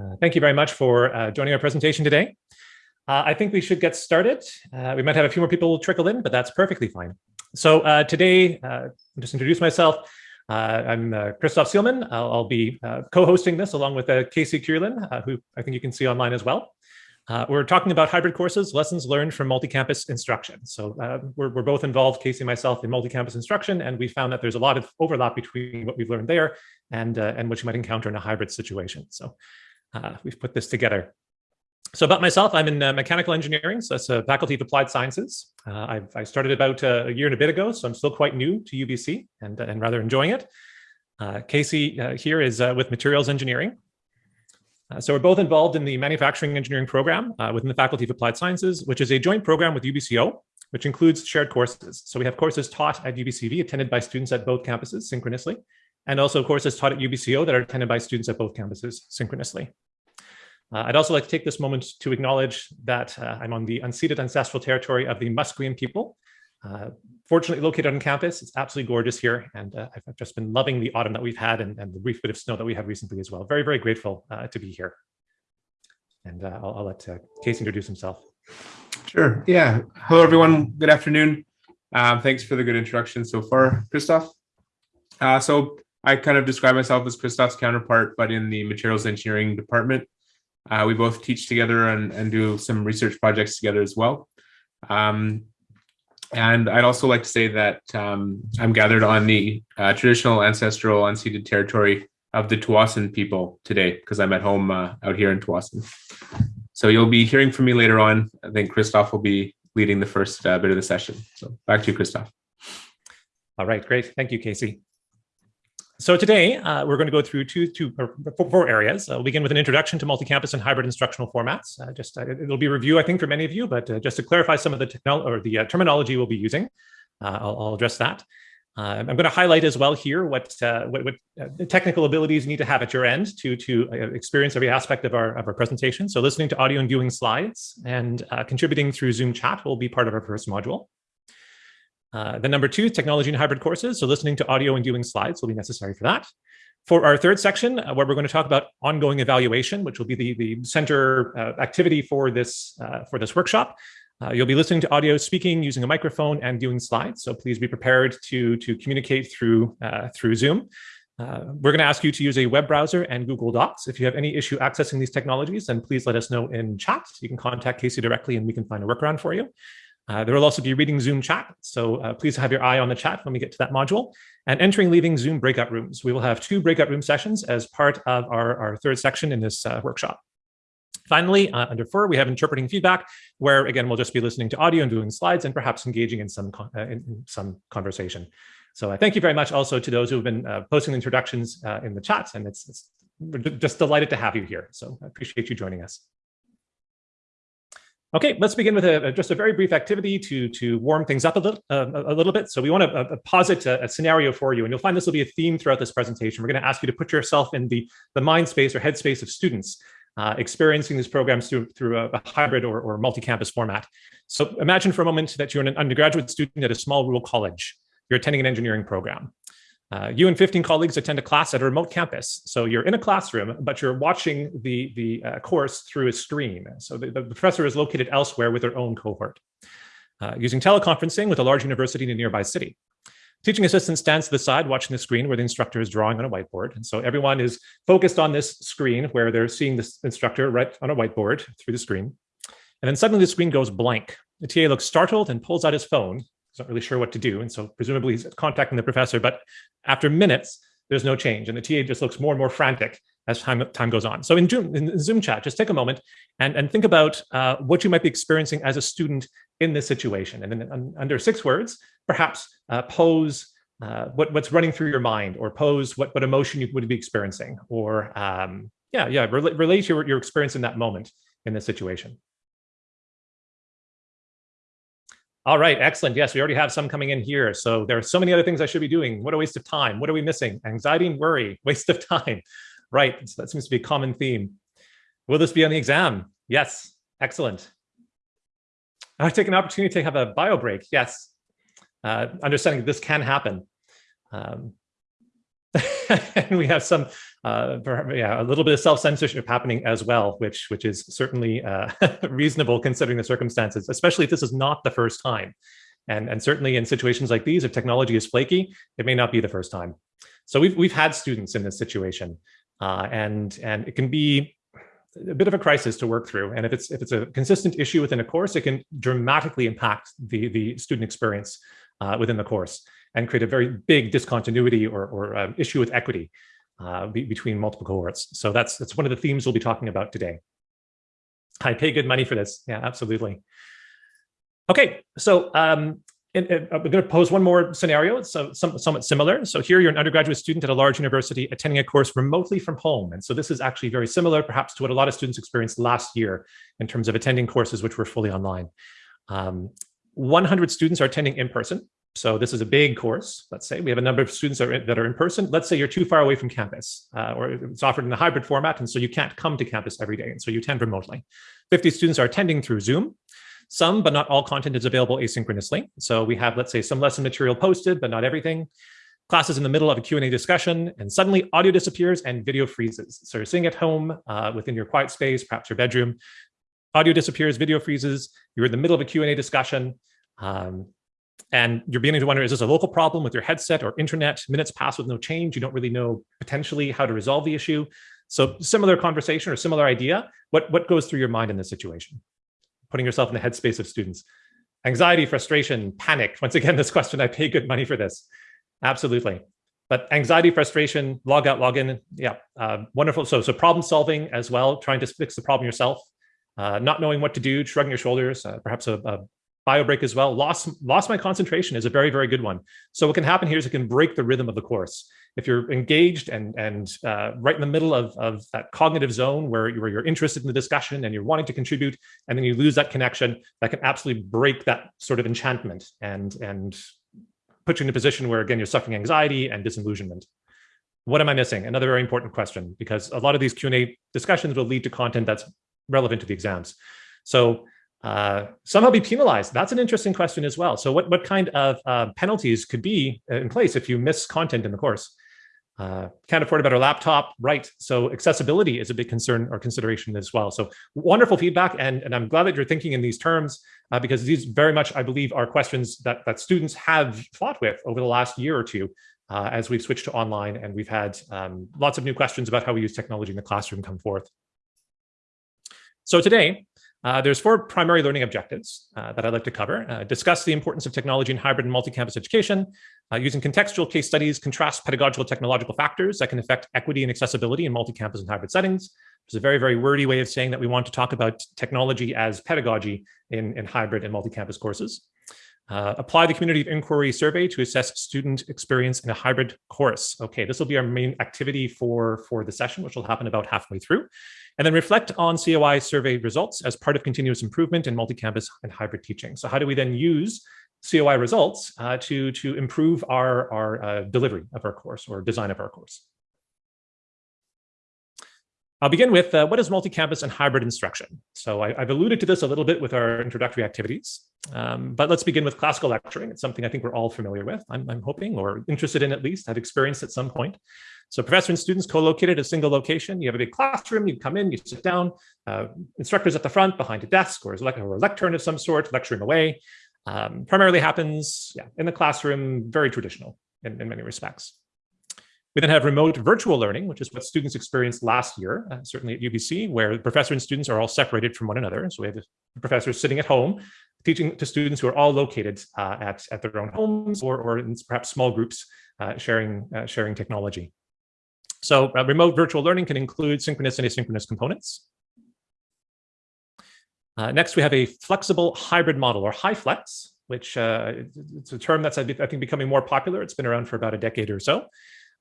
Uh, thank you very much for uh, joining our presentation today. Uh, I think we should get started. Uh, we might have a few more people trickle in, but that's perfectly fine. So uh, today, uh, just introduce myself. I'm Christoph Sielmann. I'll, I'll be co-hosting this along with Casey Keulen, who I think you can see online as well. we're talking about hybrid courses, lessons learned from multi-campus instruction. So we're, we're both involved, Casey and myself, in multi-campus instruction, and we found that there's a lot of overlap between what we've learned there and, and what you might encounter in a hybrid situation. So uh, we've put this together. So about myself, I'm in uh, mechanical engineering, so that's a faculty of applied sciences. Uh, i started about uh, a year and a bit ago, so I'm still quite new to UBC and, and rather enjoying it. Uh, Casey uh, here is with materials engineering. so we're both involved in the manufacturing engineering program within the Faculty of Applied Sciences, which is a joint program with UBCO, which includes shared courses. So we have courses taught at UBCV, attended by students at both campuses synchronously, and also courses taught at UBCO that are attended by students at both campuses synchronously. Uh, I'd also like to take this moment to acknowledge that uh, I'm on the unceded ancestral territory of the Musqueam people. Uh, fortunately located on campus, it's absolutely gorgeous here, and uh, I've just been loving the autumn that we've had and, and, the brief bit of snow that we had recently as well. Very, very grateful uh, to be here. And uh, I'll, I'll, let Casey introduce himself. Sure. Yeah. Hello, everyone. Good afternoon. Um, thanks for the good introduction so far, Christoph. so I kind of describe myself as Christoph's counterpart, but in the materials engineering department. Uh, we both teach together and, and do some research projects together as well. Um, and I'd also like to say that um, I'm gathered on the uh, traditional ancestral unceded territory of the Tsawwassen people today because I'm at home uh, out here in Tsawwassen. So you'll be hearing from me later on. I think Christoph will be leading the first uh, bit of the session. So back to you, Christoph. All right, great. Thank you, Casey. So today uh, we're going to go through two, two or four areas. Uh, we'll begin with an introduction to multi-campus and hybrid instructional formats. Uh, just uh, it'll be review, I think, for many of you, but uh, just to clarify some of the technology or the uh, terminology we'll be using, I'll, I'll, address that. I'm going to highlight as well here what what, what technical abilities you need to have at your end to to experience every aspect of our of our presentation. So listening to audio and viewing slides and contributing through Zoom chat will be part of our first module. Uh, the number two, technology and hybrid courses. So listening to audio and viewing slides will be necessary for that. For our third section, uh, where we're going to talk about ongoing evaluation, which will be the, the center uh, activity for this, uh, for this workshop, uh, you'll be listening to audio speaking using a microphone and viewing slides. So please be prepared to, to communicate through, through Zoom. we're going to ask you to use a web browser and Google Docs. If you have any issue accessing these technologies, then please let us know in chat. You can contact Casey directly and we can find a workaround for you. Uh, there will also be reading Zoom chat, so uh, please have your eye on the chat when we get to that module. And entering leaving Zoom breakout rooms. We will have two breakout room sessions as part of our, our third section in this uh, workshop. Finally, uh, under four, we have interpreting feedback, where again, we'll just be listening to audio and doing slides and perhaps engaging in some, uh, in, some conversation. So uh, thank you very much also to those who have been posting introductions in the chats, and it's, it's we're just delighted to have you here. So I appreciate you joining us. Okay, let's begin with a, just a very brief activity to, to warm things up a little, uh, a little bit. So we want to uh, posit a, a, scenario for you, and you'll find this will be a theme throughout this presentation. We're going to ask you to put yourself in the, the mind space or headspace of students uh, experiencing these programs through, through a, a hybrid or, or multi-campus format. So imagine for a moment that you're an undergraduate student at a small rural college. You're attending an engineering program. Uh, you and 15 colleagues attend a class at a remote campus. So you're in a classroom, but you're watching the, the uh, course through a screen. So the, the, professor is located elsewhere with their own cohort. Uh, using teleconferencing with a large university in a nearby city. Teaching assistant stands to the side watching the screen where the instructor is drawing on a whiteboard. And so everyone is focused on this screen where they're seeing this instructor write on a whiteboard through the screen. And then suddenly the screen goes blank. The TA looks startled and pulls out his phone He's not really sure what to do. And so presumably he's contacting the professor, but after minutes, there's no change. And the TA just looks more and more frantic as time, time goes on. So in Zoom, in Zoom chat, just take a moment and, and think about uh, what you might be experiencing as a student in this situation. And then under six words, perhaps uh, pose uh, what, what's running through your mind or pose what, what emotion you would be experiencing or um, yeah, yeah, relate, relate your, your experience in that moment in this situation. All right, excellent. Yes, we already have some coming in here. So there are so many other things I should be doing. What a waste of time. What are we missing? Anxiety and worry, waste of time. Right, so that seems to be a common theme. Will this be on the exam? Yes, excellent. I've taken an opportunity to have a bio break. Yes, uh, understanding this can happen. Um, and we have some, uh, yeah, a little bit of self-censorship happening as well, which which is certainly uh, reasonable considering the circumstances, especially if this is not the first time. And, and certainly in situations like these, if technology is flaky, it may not be the first time. So we've, we've had students in this situation uh, and, and it can be a bit of a crisis to work through. And if it's, if it's a consistent issue within a course, it can dramatically impact the, the student experience uh, within the course and create a very big discontinuity or, or um, issue with equity uh, be, between multiple cohorts. So that's, that's one of the themes we'll be talking about today. I pay good money for this. Yeah, absolutely. Okay, so um, and, and I'm going to pose one more scenario. So some, somewhat similar. So here you're an undergraduate student at a large university attending a course remotely from home. And so this is actually very similar perhaps to what a lot of students experienced last year in terms of attending courses which were fully online. Um, 100 students are attending in person. So this is a big course. Let's say we have a number of students that are, in, that are in person. Let's say you're too far away from campus uh, or it's offered in a hybrid format. And so you can't come to campus every day. And so you attend remotely. 50 students are attending through Zoom. Some, but not all content is available asynchronously. So we have, let's say, some lesson material posted, but not everything. Class is in the middle of a Q&A discussion, and suddenly audio disappears and video freezes. So you're sitting at home uh, within your quiet space, perhaps your bedroom. Audio disappears, video freezes. You're in the middle of a Q&A discussion. Um, and you're beginning to wonder, is this a local problem with your headset or internet? Minutes pass with no change. You don't really know potentially how to resolve the issue. So similar conversation or similar idea. What, what goes through your mind in this situation? putting yourself in the headspace of students. Anxiety, frustration, panic. Once again, this question, I pay good money for this. Absolutely. But anxiety, frustration, log out, log in. Yeah, uh, wonderful. So, so problem solving as well, trying to fix the problem yourself, uh, not knowing what to do, shrugging your shoulders, uh, perhaps a, a bio break as well. Lost, lost my concentration is a very, very good one. So what can happen here is it can break the rhythm of the course if you're engaged and and uh, right in the middle of, of that cognitive zone where, you, where you're interested in the discussion and you're wanting to contribute and then you lose that connection that can absolutely break that sort of enchantment and and put you in a position where again you're suffering anxiety and disillusionment what am i missing another very important question because a lot of these q&a discussions will lead to content that's relevant to the exams so uh, somehow be penalized? That's an interesting question as well. So what, what kind of uh, penalties could be in place if you miss content in the course? Uh, can't afford a better laptop, right? So accessibility is a big concern or consideration as well. So wonderful feedback, and, and I'm glad that you're thinking in these terms uh, because these very much, I believe, are questions that, that students have fought with over the last year or two uh, as we've switched to online and we've had um, lots of new questions about how we use technology in the classroom come forth. So today, uh, there's four primary learning objectives uh, that I'd like to cover. Uh, discuss the importance of technology in hybrid and multi-campus education, uh, using contextual case studies, contrast pedagogical technological factors that can affect equity and accessibility in multi-campus and hybrid settings. It's a very, very wordy way of saying that we want to talk about technology as pedagogy in, in hybrid and multi-campus courses. Uh, apply the community of inquiry survey to assess student experience in a hybrid course. Okay, this will be our main activity for, for the session, which will happen about halfway through. And then reflect on COI survey results as part of continuous improvement in multi-campus and hybrid teaching. So how do we then use COI results uh, to, to improve our, our uh, delivery of our course or design of our course? I'll begin with uh, what is multi-campus and hybrid instruction? So I, have alluded to this a little bit with our introductory activities, um, but let's begin with classical lecturing. It's something I think we're all familiar with, I'm, I'm hoping, or interested in at least, have experienced at some point. So professor and students co-located at a single location. You have a big classroom, you come in, you sit down, uh, instructors at the front behind a desk or, or a lectern of some sort, lecturing away. Um, primarily happens yeah, in the classroom, very traditional in, in many respects. We then have remote virtual learning, which is what students experienced last year, uh, certainly at UBC, where the professor and students are all separated from one another. So we have the professors sitting at home, teaching to students who are all located uh, at, at their own homes or, or in perhaps small groups uh, sharing, uh, sharing technology. So uh, remote virtual learning can include synchronous and asynchronous components. Uh, next, we have a flexible hybrid model or HyFlex, which it's a term that's, I think, becoming more popular. It's been around for about a decade or so.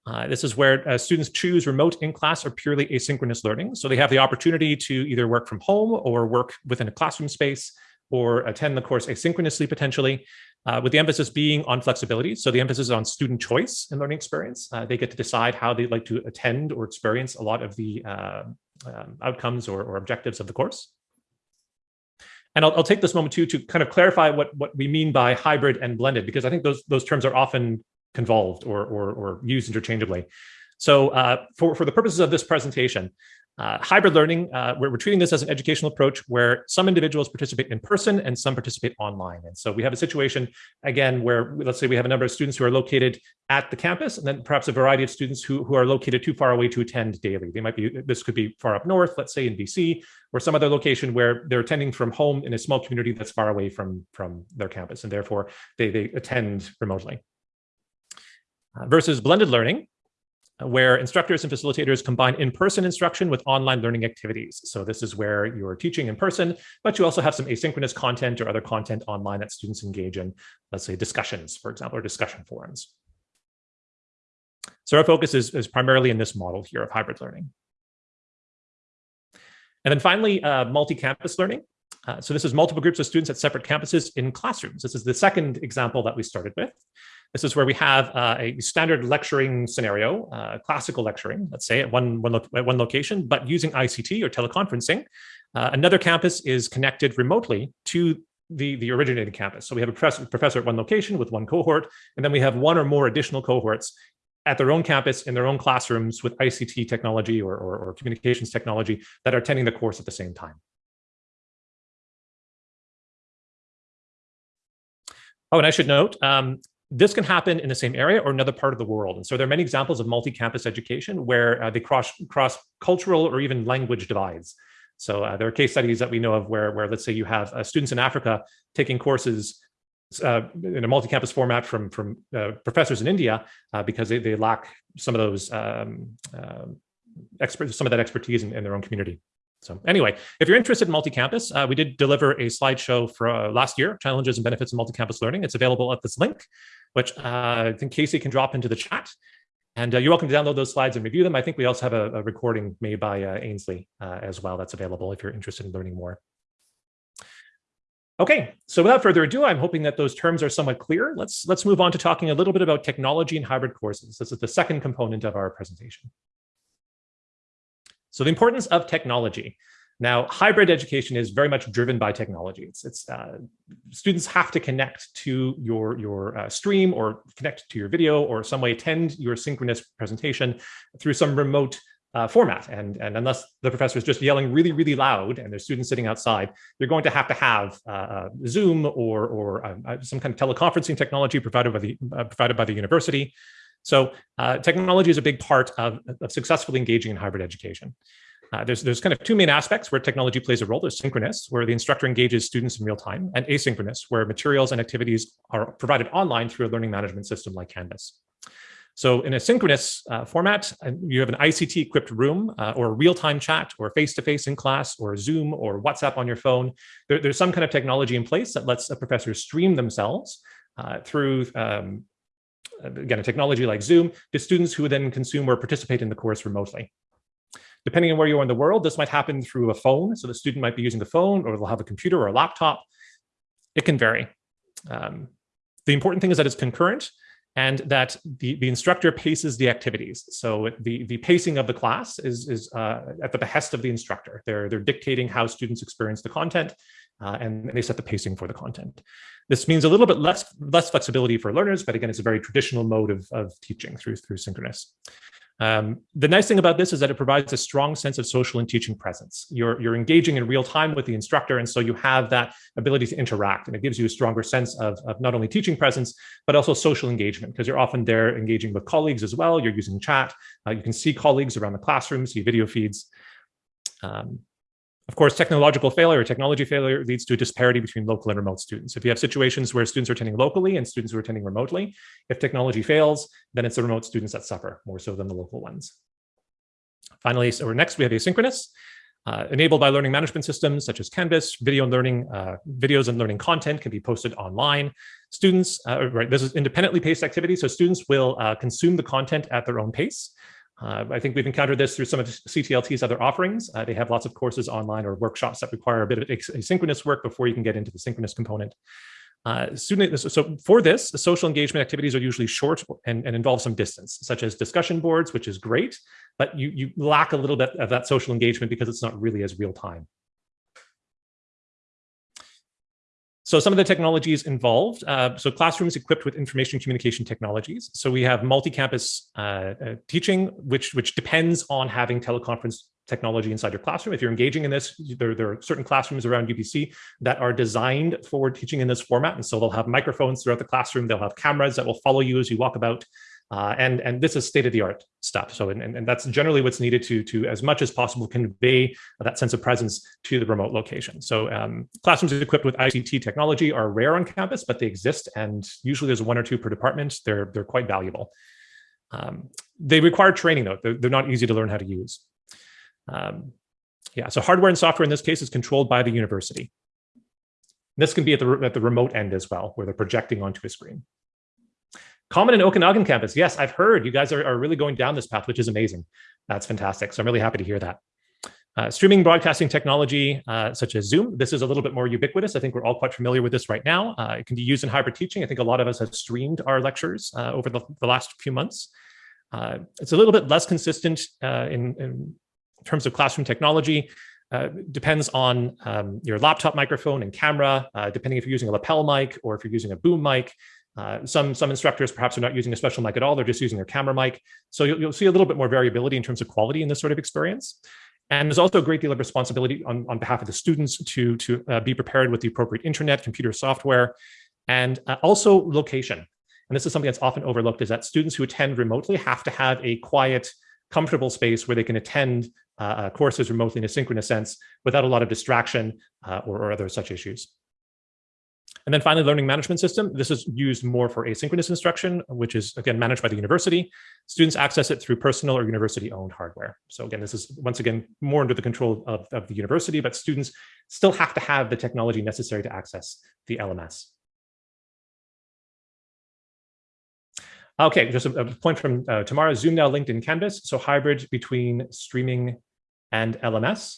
Uh, this is where uh, students choose remote in-class or purely asynchronous learning. So they have the opportunity to either work from home or work within a classroom space or attend the course asynchronously potentially, uh, with the emphasis being on flexibility. So the emphasis is on student choice and learning experience. Uh, they get to decide how they'd like to attend or experience a lot of the uh, um, outcomes or, or objectives of the course. And I'll, I'll, take this moment too to kind of clarify what, what we mean by hybrid and blended, because I think those, those terms are often convolved or, or, or used interchangeably. So uh, for, for the purposes of this presentation, uh, hybrid learning, uh, we're, we're, treating this as an educational approach where some individuals participate in person and some participate online. And so we have a situation, again, where let's say we have a number of students who are located at the campus and then perhaps a variety of students who, who are located too far away to attend daily. They might be, this could be far up north, let's say in BC, or some other location where they're attending from home in a small community that's far away from, from their campus. And therefore they, they attend remotely. Uh, versus blended learning, where instructors and facilitators combine in-person instruction with online learning activities. So this is where you're teaching in person, but you also have some asynchronous content or other content online that students engage in, let's say discussions, for example, or discussion forums. So our focus is, is primarily in this model here of hybrid learning. And then finally, uh, multi-campus learning. Uh, so this is multiple groups of students at separate campuses in classrooms. This is the second example that we started with. This is where we have uh, a standard lecturing scenario, uh, classical lecturing, let's say at one, one, at one location, but using ICT or teleconferencing. Uh, another campus is connected remotely to the, the originating campus. So we have a professor, professor at one location with one cohort, and then we have one or more additional cohorts at their own campus in their own classrooms with ICT technology or, or, or communications technology that are attending the course at the same time. Oh, and I should note, um, this can happen in the same area or another part of the world. And so there are many examples of multi-campus education where uh, they cross, cross cultural or even language divides. So uh, there are case studies that we know of where, where let's say you have uh, students in Africa taking courses uh, in a multi-campus format from, from uh, professors in India uh, because they, they lack some of those um, um experts, some of that expertise in, in their own community. So anyway, if you're interested in multi-campus, uh, we did deliver a slideshow for uh, last year, challenges and benefits of multi-campus learning. It's available at this link, which uh, I think Casey can drop into the chat. And uh, you're welcome to download those slides and review them. I think we also have a, a recording made by uh, Ainsley uh, as well that's available if you're interested in learning more. Okay, so without further ado, I'm hoping that those terms are somewhat clear. Let's, let's move on to talking a little bit about technology and hybrid courses. This is the second component of our presentation. So the importance of technology. Now, hybrid education is very much driven by technology. It's, it's uh, students have to connect to your, your uh, stream or connect to your video or some way attend your synchronous presentation through some remote uh, format. And, and unless the professor is just yelling really, really loud and there's students sitting outside, you're going to have to have uh, uh, Zoom or, or uh, some kind of teleconferencing technology provided by the, provided by the university. So uh, technology is a big part of, of successfully engaging in hybrid education. Uh, there's, there's kind of two main aspects where technology plays a role. There's synchronous, where the instructor engages students in real time, and asynchronous, where materials and activities are provided online through a learning management system like Canvas. So in a synchronous uh, format, you have an ICT-equipped room uh, or real-time chat or face-to-face -face in class or Zoom or WhatsApp on your phone. There, there's some kind of technology in place that lets a professor stream themselves uh, through um, again, a technology like Zoom, to students who then consume or participate in the course remotely. Depending on where you are in the world, this might happen through a phone. So the student might be using the phone or they'll have a computer or a laptop. It can vary. Um, the important thing is that it's concurrent and that the, the instructor paces the activities. So the, the pacing of the class is, is uh, at the behest of the instructor. They're, they're dictating how students experience the content uh, and they set the pacing for the content. This means a little bit less, less flexibility for learners, but again, it's a very traditional mode of, of teaching through, through synchronous. Um, the nice thing about this is that it provides a strong sense of social and teaching presence. You're, you're engaging in real time with the instructor, and so you have that ability to interact, and it gives you a stronger sense of, of not only teaching presence, but also social engagement, because you're often there engaging with colleagues as well. You're using chat. Uh, you can see colleagues around the classroom, see video feeds. Um, of course, technological failure, or technology failure leads to a disparity between local and remote students. If you have situations where students are attending locally and students who are attending remotely, if technology fails, then it's the remote students that suffer more so than the local ones. Finally, so next we have asynchronous, uh, enabled by learning management systems such as Canvas, video and learning, uh, videos and learning content can be posted online. Students, uh, right, this is independently paced activity, so students will uh, consume the content at their own pace. Uh, I think we've encountered this through some of CTLT's other offerings. Uh, they have lots of courses online or workshops that require a bit of asynchronous work before you can get into the synchronous component. Uh, so for this, social engagement activities are usually short and, and, involve some distance, such as discussion boards, which is great, but you, you lack a little bit of that social engagement because it's not really as real time. So some of the technologies involved, uh, so classrooms equipped with information communication technologies. So we have multi-campus uh, uh, teaching, which, which depends on having teleconference technology inside your classroom. If you're engaging in this, there, there are certain classrooms around UBC that are designed for teaching in this format. And so they'll have microphones throughout the classroom. They'll have cameras that will follow you as you walk about. Uh, and, and this is state-of-the-art stuff. So, and, and that's generally what's needed to, to, as much as possible, convey that sense of presence to the remote location. So um, classrooms equipped with ICT technology are rare on campus, but they exist. And usually there's one or two per department. They're, they're quite valuable. Um, they require training, though. They're, they're, not easy to learn how to use. Um, yeah, so hardware and software in this case is controlled by the university. This can be at the, at the remote end as well, where they're projecting onto a screen. Common in Okanagan campus. Yes, I've heard you guys are, are really going down this path, which is amazing. That's fantastic. So I'm really happy to hear that. Uh, streaming broadcasting technology, uh, such as Zoom, this is a little bit more ubiquitous. I think we're all quite familiar with this right now. Uh, it can be used in hybrid teaching. I think a lot of us have streamed our lectures uh, over the, the, last few months. Uh, it's a little bit less consistent uh, in, in, terms of classroom technology. depends on um, your laptop microphone and camera, depending if you're using a lapel mic or if you're using a boom mic. Uh, some, some instructors perhaps are not using a special mic at all. They're just using their camera mic. So you'll, you'll, see a little bit more variability in terms of quality in this sort of experience. And there's also a great deal of responsibility on, on behalf of the students to, to uh, be prepared with the appropriate internet, computer software, and uh, also location. And this is something that's often overlooked is that students who attend remotely have to have a quiet, comfortable space where they can attend uh, uh, courses remotely in a synchronous sense without a lot of distraction uh, or, or other such issues. And then finally, learning management system. This is used more for asynchronous instruction, which is again managed by the university. Students access it through personal or university owned hardware. So again, this is once again more under the control of, of the university, but students still have to have the technology necessary to access the LMS. Okay, just a, a point from uh, Tamara, Zoom now linked in Canvas, so hybrid between streaming and LMS.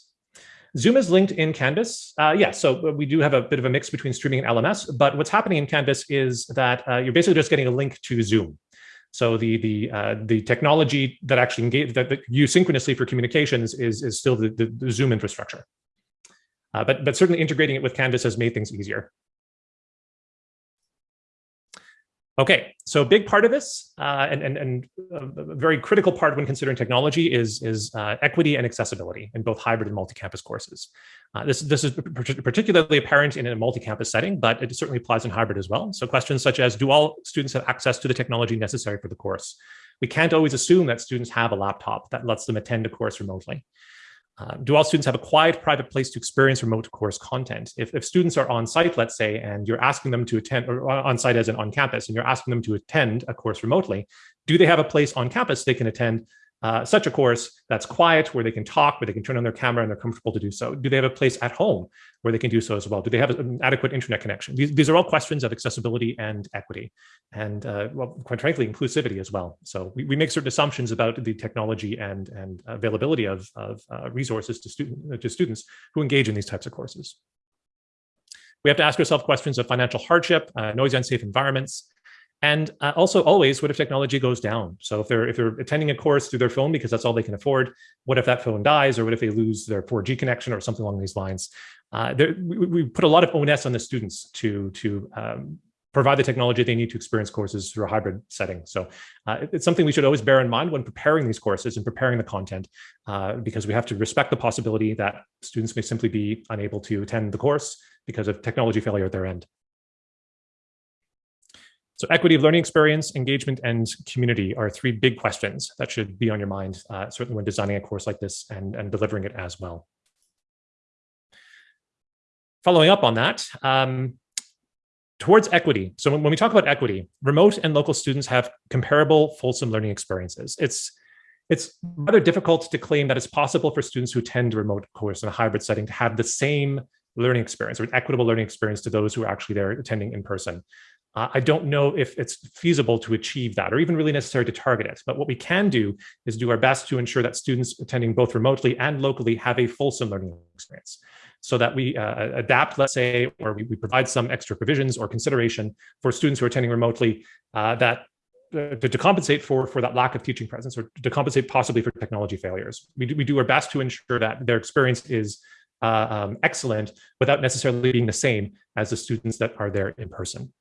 Zoom is linked in Canvas. Uh, yeah, so we do have a bit of a mix between streaming and LMS, but what's happening in Canvas is that uh, you're basically just getting a link to Zoom. So the the uh, the technology that actually engage that, that use synchronously for communications is is still the, the, the Zoom infrastructure. Uh, but but certainly integrating it with Canvas has made things easier. Okay, so a big part of this, uh, and, and, and a very critical part when considering technology is, is uh, equity and accessibility in both hybrid and multi-campus courses. Uh, this, this is particularly apparent in a multi-campus setting, but it certainly applies in hybrid as well. So questions such as, do all students have access to the technology necessary for the course? We can't always assume that students have a laptop that lets them attend a course remotely. Uh, do all students have a quiet private place to experience remote course content? If, if students are on site, let's say, and you're asking them to attend, or on site as in on campus, and you're asking them to attend a course remotely, do they have a place on campus they can attend uh, such a course that's quiet, where they can talk, where they can turn on their camera and they're comfortable to do so? Do they have a place at home where they can do so as well? Do they have an adequate internet connection? These, these are all questions of accessibility and equity, and uh, well, quite frankly, inclusivity as well. So we, we make certain assumptions about the technology and, and availability of, of uh, resources to, student, to students who engage in these types of courses. We have to ask ourselves questions of financial hardship, uh, noisy, unsafe environments, and uh, also always, what if technology goes down? So if they're if they're attending a course through their phone because that's all they can afford, what if that phone dies, or what if they lose their 4G connection or something along these lines? Uh, there, we, we, put a lot of onus on the students to to um, provide the technology they need to experience courses through a hybrid setting. So uh, it's something we should always bear in mind when preparing these courses and preparing the content, uh, because we have to respect the possibility that students may simply be unable to attend the course because of technology failure at their end. So equity of learning experience, engagement, and community are three big questions that should be on your mind, uh, certainly when designing a course like this and, and delivering it as well. Following up on that, um, towards equity. So when, we talk about equity, remote and local students have comparable fulsome learning experiences. It's it's rather difficult to claim that it's possible for students who attend a remote course in a hybrid setting to have the same learning experience or an equitable learning experience to those who are actually there attending in person. Uh, I don't know if it's feasible to achieve that or even really necessary to target it. But what we can do is do our best to ensure that students attending both remotely and locally have a fulsome learning experience so that we uh, adapt, let's say, or we, we, provide some extra provisions or consideration for students who are attending remotely uh, that uh, to, to, compensate for, for that lack of teaching presence or to compensate possibly for technology failures. We do, we do our best to ensure that their experience is uh, um, excellent without necessarily being the same as the students that are there in person.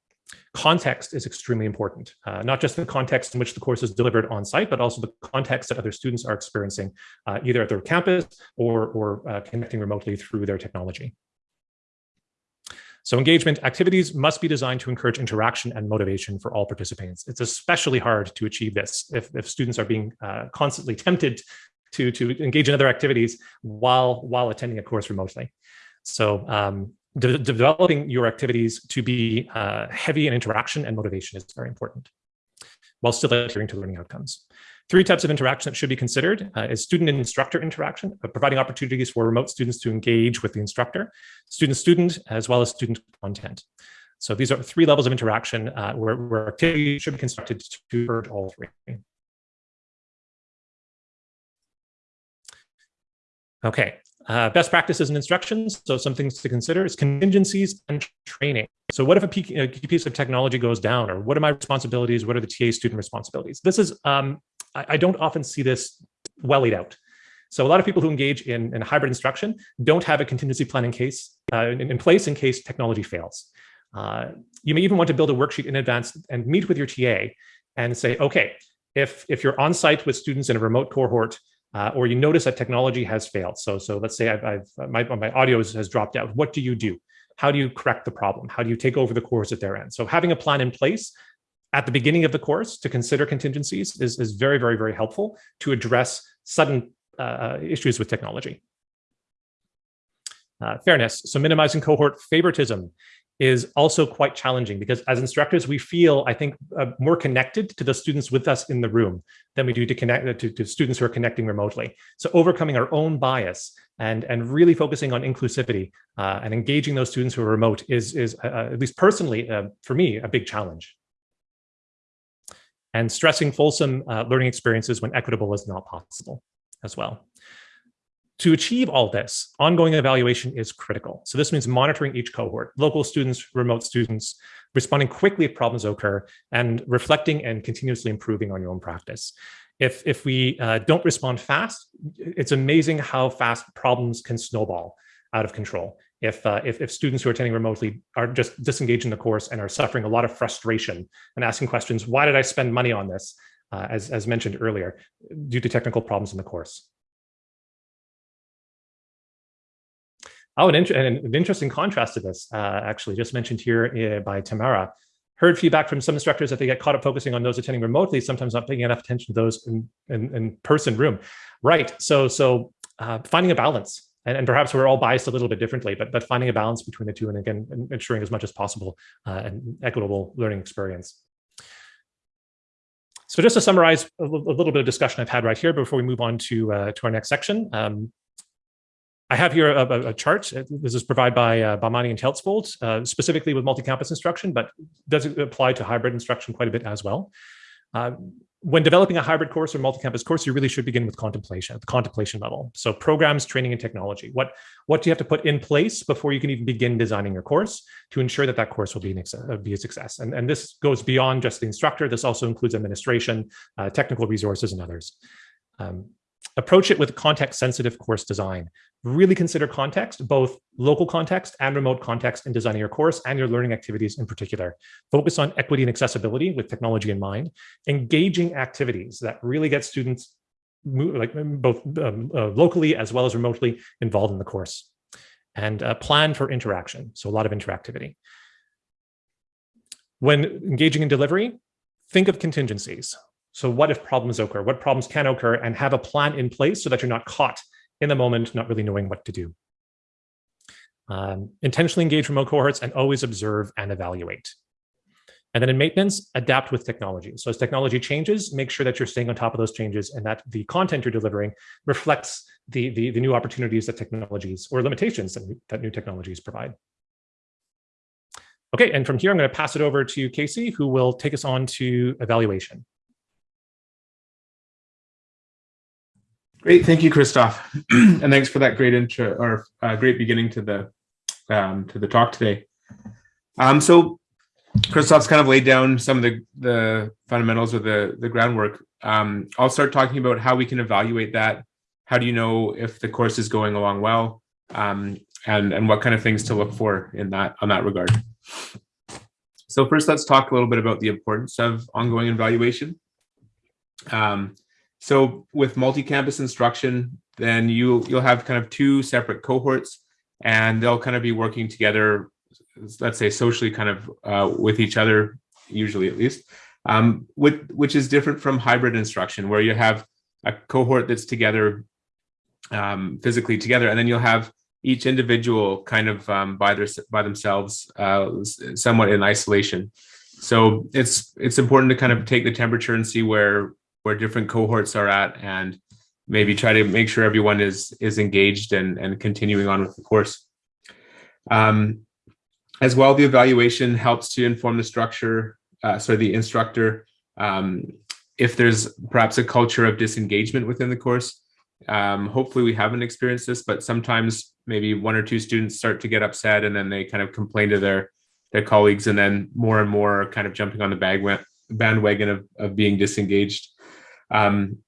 Context is extremely important, uh, not just the context in which the course is delivered on site, but also the context that other students are experiencing uh, either at their campus or, or uh, connecting remotely through their technology. So engagement activities must be designed to encourage interaction and motivation for all participants. It's especially hard to achieve this if, if students are being uh, constantly tempted to, to engage in other activities while, while attending a course remotely. So um, de developing your activities to be uh, heavy in interaction and motivation is very important, while still adhering to learning outcomes. Three types of interaction that should be considered uh, is student and instructor interaction, uh, providing opportunities for remote students to engage with the instructor, student-student, as well as student content. So these are three levels of interaction uh, where, where activities should be constructed to merge all three. Okay, uh, best practices and instructions. So some things to consider is contingencies and training. So what if a piece of technology goes down or what are my responsibilities? What are the TA student responsibilities? This is, um, I, I, don't often see this well laid out. So a lot of people who engage in, in hybrid instruction don't have a contingency plan in case uh, in, in, place in case technology fails. Uh, you may even want to build a worksheet in advance and meet with your TA and say, okay, if, if you're on site with students in a remote cohort, uh, or you notice that technology has failed. So, so let's say I've, I've my, my audio has dropped out. What do you do? How do you correct the problem? How do you take over the course at their end? So having a plan in place at the beginning of the course to consider contingencies is, is very, very, very helpful to address sudden uh, issues with technology. Uh, fairness, so minimizing cohort favoritism is also quite challenging because as instructors, we feel, I think, uh, more connected to the students with us in the room than we do to connect uh, to, to, students who are connecting remotely. So overcoming our own bias and, and really focusing on inclusivity uh, and engaging those students who are remote is, is uh, uh at least personally, uh, for me, a big challenge. And stressing fulsome learning experiences when equitable is not possible as well. To achieve all this, ongoing evaluation is critical. So this means monitoring each cohort, local students, remote students, responding quickly if problems occur, and reflecting and continuously improving on your own practice. If, if we uh, don't respond fast, it's amazing how fast problems can snowball out of control. If, uh, if, if, students who are attending remotely are just disengaged in the course and are suffering a lot of frustration and asking questions, why did I spend money on this, uh, as, as mentioned earlier, due to technical problems in the course. Oh, an, an interesting contrast to this, uh, actually, just mentioned here uh, by Tamara. Heard feedback from some instructors that they get caught up focusing on those attending remotely, sometimes not paying enough attention to those in, in, in person room. Right. So, so uh, finding a balance, and, and, perhaps we're all biased a little bit differently, but but finding a balance between the two, and again, ensuring as much as possible uh, an equitable learning experience. So just to summarize a, little bit of discussion I've had right here before we move on to uh, to our next section. Um, I have here a, a, chart. This is provided by uh, and Teltzvold, uh, specifically with multi-campus instruction, but does apply to hybrid instruction quite a bit as well. Uh, when developing a hybrid course or multi-campus course, you really should begin with contemplation at the contemplation level. So programs, training, and technology. What, what do you have to put in place before you can even begin designing your course to ensure that that course will be, an, uh, be a success? And, and this goes beyond just the instructor. This also includes administration, uh, technical resources, and others. Um, approach it with context sensitive course design. Really consider context, both local context and remote context in designing your course and your learning activities in particular. Focus on equity and accessibility with technology in mind, engaging activities that really get students like both um, uh, locally as well as remotely involved in the course and uh, plan for interaction. So a lot of interactivity. When engaging in delivery, think of contingencies. So what if problems occur? What problems can occur and have a plan in place so that you're not caught in the moment, not really knowing what to do. Um, intentionally engage remote cohorts and always observe and evaluate. And then in maintenance, adapt with technology. So as technology changes, make sure that you're staying on top of those changes and that the content you're delivering reflects the, the, the new opportunities that technologies or limitations that, that new technologies provide. Okay, and from here, I'm going to pass it over to Casey, who will take us on to evaluation. Great, thank you, Christoph, and thanks for that great intro or uh, great beginning to the um, to the talk today. Um, so Christoph's kind of laid down some of the the fundamentals or the the groundwork. Um, I'll start talking about how we can evaluate that. How do you know if the course is going along well? um, and, and what kind of things to look for in that on that regard. So first, let's talk a little bit about the importance of ongoing evaluation. Um, so with multi-campus instruction, then you, you'll have kind of two separate cohorts and they'll kind of be working together, let's say socially kind of uh, with each other, usually at least, um, with, which is different from hybrid instruction where you have a cohort that's together um, physically together, and then you'll have each individual kind of um, by their by themselves, uh, somewhat in isolation. So it's it's important to kind of take the temperature and see where where different cohorts are at, and maybe try to make sure everyone is is engaged and and continuing on with the course. Um, as well, the evaluation helps to inform the structure, uh, sorry, the instructor. Um, if there's perhaps a culture of disengagement within the course, um, hopefully we haven't experienced this, but sometimes maybe one or two students start to get upset and then they kind of complain to their their colleagues and then more and more are kind of jumping on the bandwagon of, of being disengaged. Um,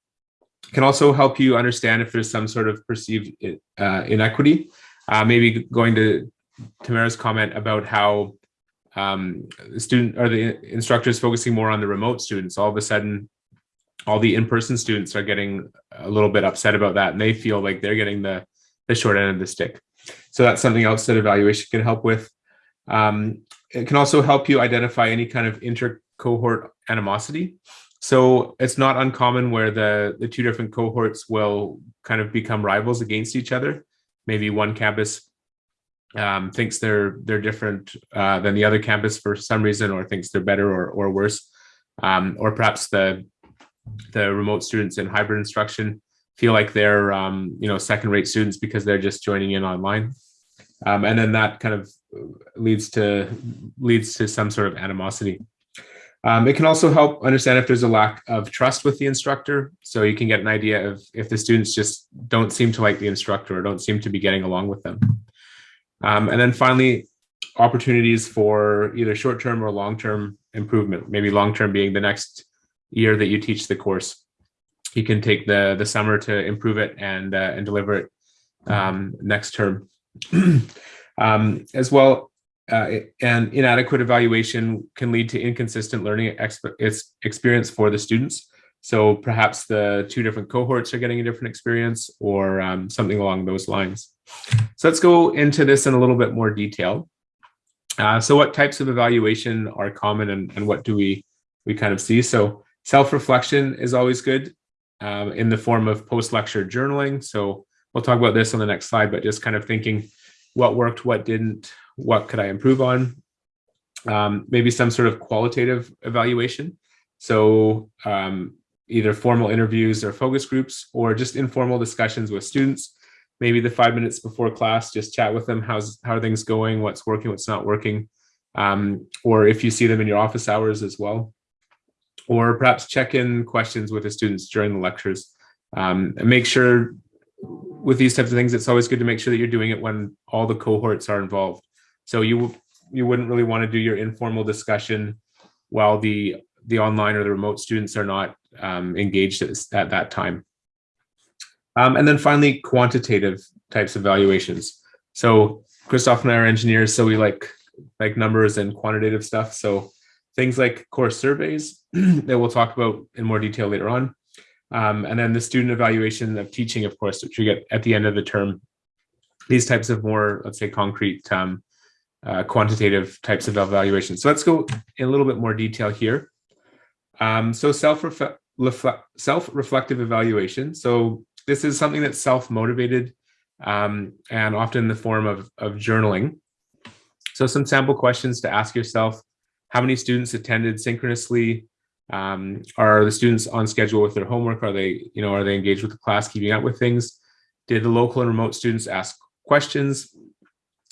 can also help you understand if there's some sort of perceived uh, inequity. Uh, maybe going to Tamara's comment about how um, the student or the instructors focusing more on the remote students. All of a sudden, all the in-person students are getting a little bit upset about that and they feel like they're getting the, the short end of the stick. So that's something else that evaluation can help with. Um, it can also help you identify any kind of inter-cohort animosity. So it's not uncommon where the, the two different cohorts will kind of become rivals against each other. Maybe one campus um, thinks they're they're different uh, than the other campus for some reason, or thinks they're better or, or worse. Um, or perhaps the the remote students in hybrid instruction feel like they're um, you know second rate students because they're just joining in online um, and then that kind of leads to leads to some sort of animosity um, it can also help understand if there's a lack of trust with the instructor so you can get an idea of if the students just don't seem to like the instructor or don't seem to be getting along with them um, and then finally opportunities for either short-term or long-term improvement maybe long-term being the next year that you teach the course. You can take the the summer to improve it and uh, and deliver it um, next term. um, as well, uh, and inadequate evaluation can lead to inconsistent learning experience for the students. So perhaps the two different cohorts are getting a different experience or um, something along those lines. So let's go into this in a little bit more detail. Uh, so what types of evaluation are common and, and what do we we kind of see? So Self-reflection is always good um, in the form of post-lecture journaling. So we'll talk about this on the next slide, but just kind of thinking what worked, what didn't, what could I improve on? Um, maybe some sort of qualitative evaluation. So um, either formal interviews or focus groups or just informal discussions with students. Maybe the five minutes before class, just chat with them. How's how are things going? What's working? What's not working? Um, or if you see them in your office hours as well or perhaps check in questions with the students during the lectures. Um, and make sure with these types of things, it's always good to make sure that you're doing it when all the cohorts are involved. So you you wouldn't really want to do your informal discussion while the the online or the remote students are not um, engaged at, at, that time. Um, and then finally, quantitative types of evaluations. So Christoph and I are engineers, so we like like numbers and quantitative stuff. So things like course surveys that we'll talk about in more detail later on. Um, and then the student evaluation of teaching, of course, which you get at the end of the term. These types of more, let's say, concrete, um, uh, quantitative types of evaluation. So let's go in a little bit more detail here. Um, so self-reflective self reflective evaluation. So this is something that's self-motivated um, and often in the form of, of journaling. So some sample questions to ask yourself how many students attended synchronously? Um, are the students on schedule with their homework? Are they, you know, are they engaged with the class, keeping up with things? Did the local and remote students ask questions?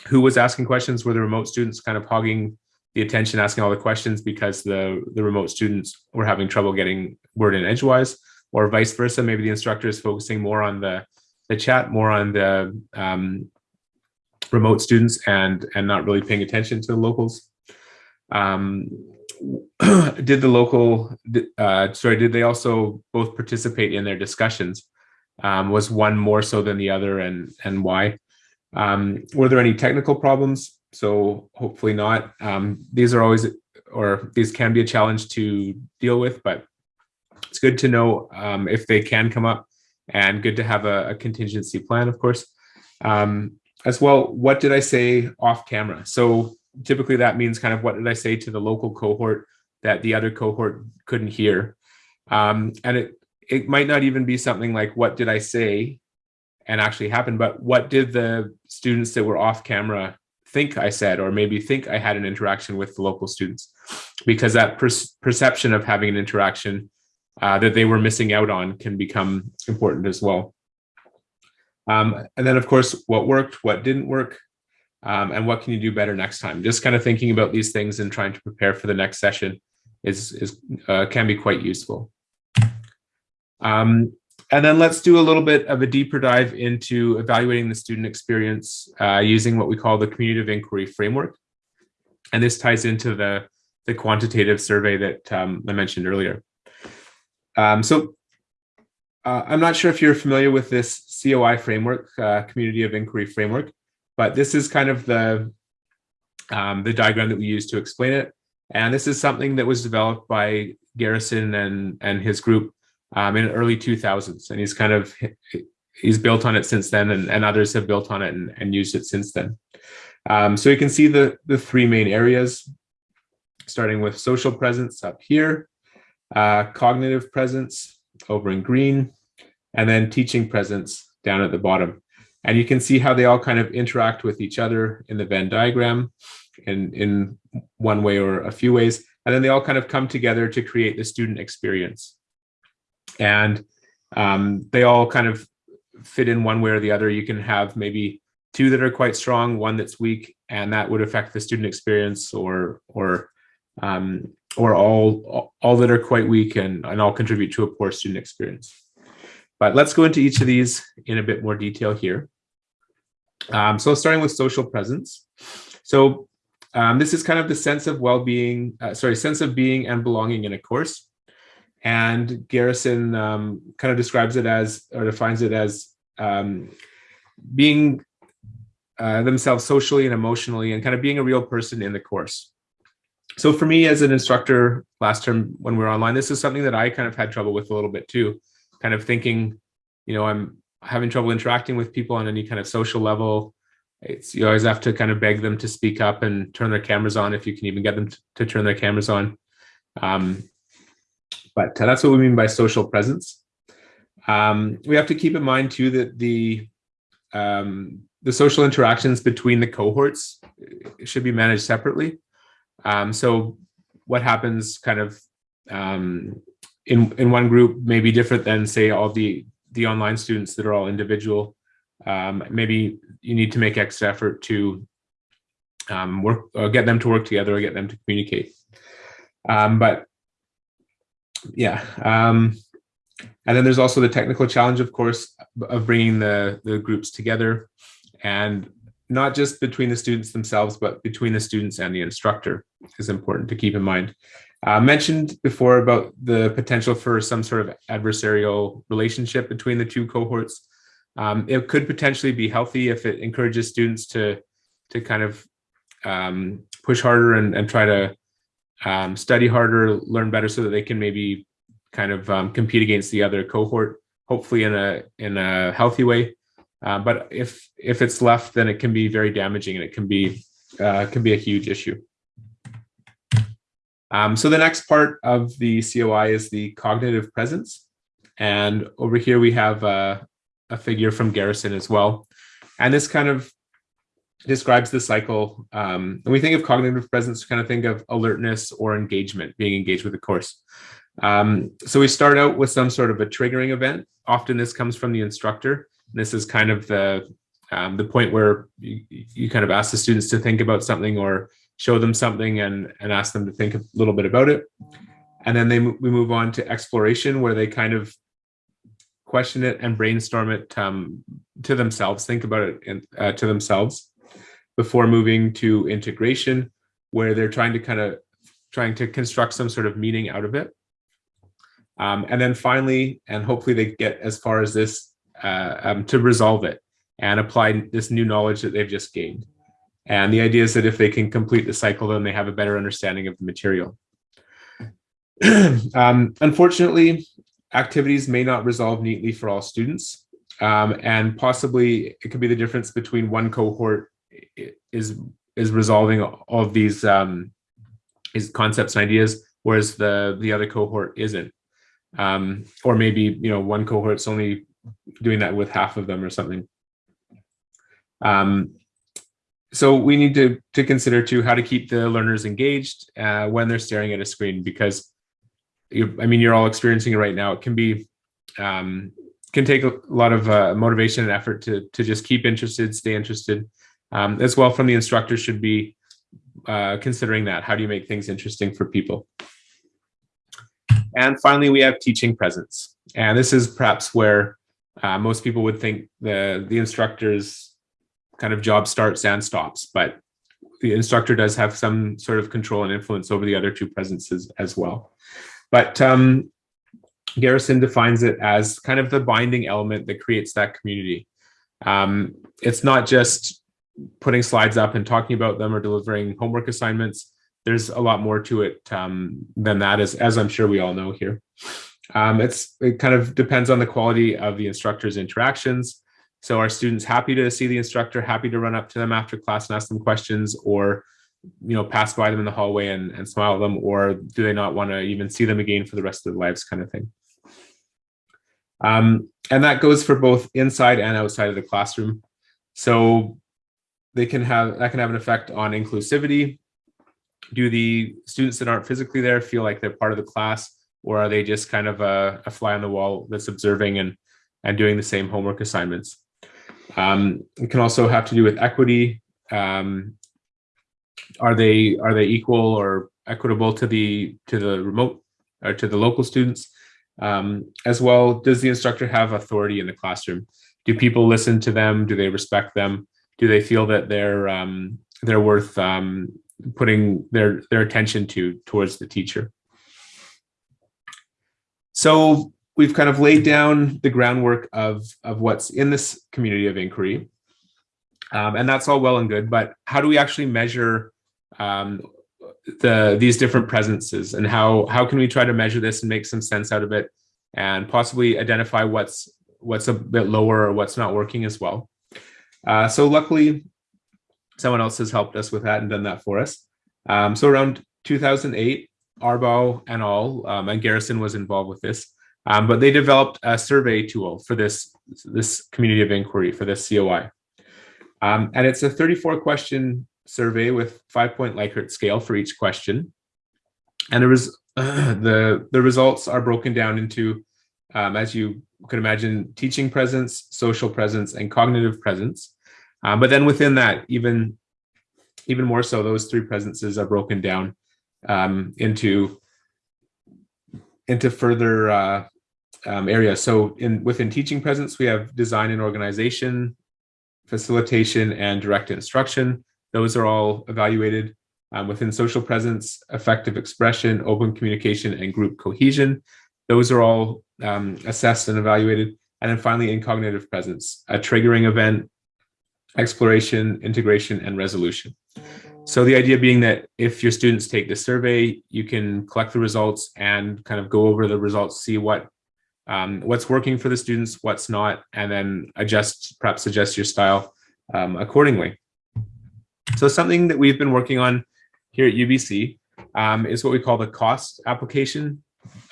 Who was asking questions? Were the remote students kind of hogging the attention, asking all the questions because the, the remote students were having trouble getting word in edgewise? Or vice versa, maybe the instructor is focusing more on the, the chat, more on the um, remote students and, and not really paying attention to the locals um, did the local, uh, sorry, did they also both participate in their discussions? Um, was one more so than the other and, and why? Um, were there any technical problems? So hopefully not. Um, these are always, or these can be a challenge to deal with, but it's good to know um, if they can come up and good to have a, a contingency plan, of course. Um, as well, what did I say off camera? So typically that means kind of what did I say to the local cohort that the other cohort couldn't hear. Um, and it, it might not even be something like what did I say and actually happened, but what did the students that were off camera think I said, or maybe think I had an interaction with the local students? Because that per perception of having an interaction uh, that they were missing out on can become important as well. Um, and then of course, what worked, what didn't work, um, and what can you do better next time? Just kind of thinking about these things and trying to prepare for the next session is, is uh, can be quite useful. Um, and then let's do a little bit of a deeper dive into evaluating the student experience uh, using what we call the community of inquiry framework. And this ties into the, the quantitative survey that um, I mentioned earlier. Um, so uh, I'm not sure if you're familiar with this COI framework, uh, community of inquiry framework, but this is kind of the, um, the diagram that we use to explain it. And this is something that was developed by Garrison and, and his group um, in early 2000s. And he's kind of, he's built on it since then and, and others have built on it and, and used it since then. Um, so you can see the, the three main areas, starting with social presence up here, uh, cognitive presence over in green, and then teaching presence down at the bottom. And you can see how they all kind of interact with each other in the Venn diagram in, in one way or a few ways. And then they all kind of come together to create the student experience. And um, they all kind of fit in one way or the other. You can have maybe two that are quite strong, one that's weak, and that would affect the student experience or or um, or all all that are quite weak and, and all contribute to a poor student experience. But let's go into each of these in a bit more detail here. Um, so starting with social presence. So um, this is kind of the sense of well-being, uh, sorry, sense of being and belonging in a course. And Garrison um, kind of describes it as, or defines it as um, being uh, themselves socially and emotionally and kind of being a real person in the course. So for me as an instructor last term when we were online, this is something that I kind of had trouble with a little bit too, kind of thinking, you know, I'm having trouble interacting with people on any kind of social level. It's you always have to kind of beg them to speak up and turn their cameras on if you can even get them to, to turn their cameras on. Um, but that's what we mean by social presence. Um, we have to keep in mind too that the um, the social interactions between the cohorts should be managed separately. Um, so what happens kind of um, in in one group may be different than say all the the online students that are all individual. Um, maybe you need to make extra effort to um, work or get them to work together or get them to communicate. but yeah. Um, and then there's also the technical challenge, of course, of bringing the, the groups together and not just between the students themselves, but between the students and the instructor is important to keep in mind. Uh, mentioned before about the potential for some sort of adversarial relationship between the two cohorts. Um, it could potentially be healthy if it encourages students to to kind of um, push harder and, and try to um, study harder, learn better so that they can maybe kind of um, compete against the other cohort, hopefully in a in a healthy way. Uh, but if if it's left, then it can be very damaging and it can be uh, can be a huge issue. Um, so the next part of the COI is the cognitive presence. And over here we have a figure from Garrison as well. And this kind of describes the cycle. Um, we think of cognitive presence, kind of think of alertness or engagement, being engaged with the course. Um, so we start out with some sort of a triggering event. Often this comes from the instructor. This is kind of the um, the point where you, you, kind of ask the students to think about something or show them something and, and ask them to think a little bit about it. And then they we move on to exploration where they kind of question it and brainstorm it um, to themselves, think about it in, uh, to themselves before moving to integration, where they're trying to kind of trying to construct some sort of meaning out of it. Um, and then finally, and hopefully they get as far as this uh, um, to resolve it. and apply this new knowledge that they've just gained. And the idea is that if they can complete the cycle, then they have a better understanding of the material. um, unfortunately, activities may not resolve neatly for all students. Um, and possibly it could be the difference between one cohort is is resolving all of these um, these concepts and ideas, whereas the the other cohort isn't. Um, or maybe you know one cohort's only doing that with half of them or something. Um, so we need to to consider too how to keep the learners engaged uh, when they're staring at a screen because I mean you're all experiencing it right now. It can be um, can take a lot of uh, motivation and effort to to just keep interested, stay interested. Um, as well from the instructor should be uh, considering that. How do you make things interesting for people? And finally, we have teaching presence. And this is perhaps where uh, most people would think the, the instructor's kind of job starts and stops, but the instructor does have some sort of control and influence over the other two presences as well. But um, Garrison defines it as kind of the binding element that creates that community. Um, it's not just putting slides up and talking about them or delivering homework assignments. There's a lot more to it um, than that, as, as I'm sure we all know here. Um, it's It kind of depends on the quality of the instructor's interactions. So are students happy to see the instructor, happy to run up to them after class and ask them questions or you know, pass by them in the hallway and, and smile at them, or do they not want to even see them again for the rest of their lives kind of thing. Um, and that goes for both inside and outside of the classroom. So they can have that can have an effect on inclusivity. Do the students that aren't physically there feel like they're part of the class, or are they just kind of a, a fly on the wall that's observing and and doing the same homework assignments? Um, it can also have to do with equity. Um, are they are they equal or equitable to the to the remote or to the local students? Um, as well, does the instructor have authority in the classroom? Do people listen to them? Do they respect them? Do they feel that they're um, they're worth um, putting their their attention to towards the teacher? So we've kind of laid down the groundwork of of what's in this community of inquiry, um, and that's all well and good. But how do we actually measure um, the these different presences and how how can we try to measure this and make some sense out of it and possibly identify what's what's a bit lower or what's not working as well. Uh, so luckily, someone else has helped us with that and done that for us. Um, so around 2008, Arbaugh and all, um, and Garrison was involved with this, um, but they developed a survey tool for this, this community of inquiry for this COI. Um, and it's a 34 question survey with five point Likert scale for each question. And there was uh, the, the results are broken down into, um, as you could imagine, teaching presence, social presence, and cognitive presence. Um, but then within that, even, even more so, those three presences are broken down um, into, into further uh, um, areas. So in within teaching presence, we have design and organization, facilitation, and direct instruction. Those are all evaluated um, within social presence, affective expression, open communication, and group cohesion. Those are all um, assessed and evaluated. And then finally, in cognitive presence, a triggering event, exploration, integration, and resolution. So the idea being that if your students take the survey, you can collect the results and kind of go over the results, see what um, what's working for the students, what's not, and then adjust, perhaps adjust your style um, accordingly. So something that we've been working on here at UBC um, is what we call the COST application,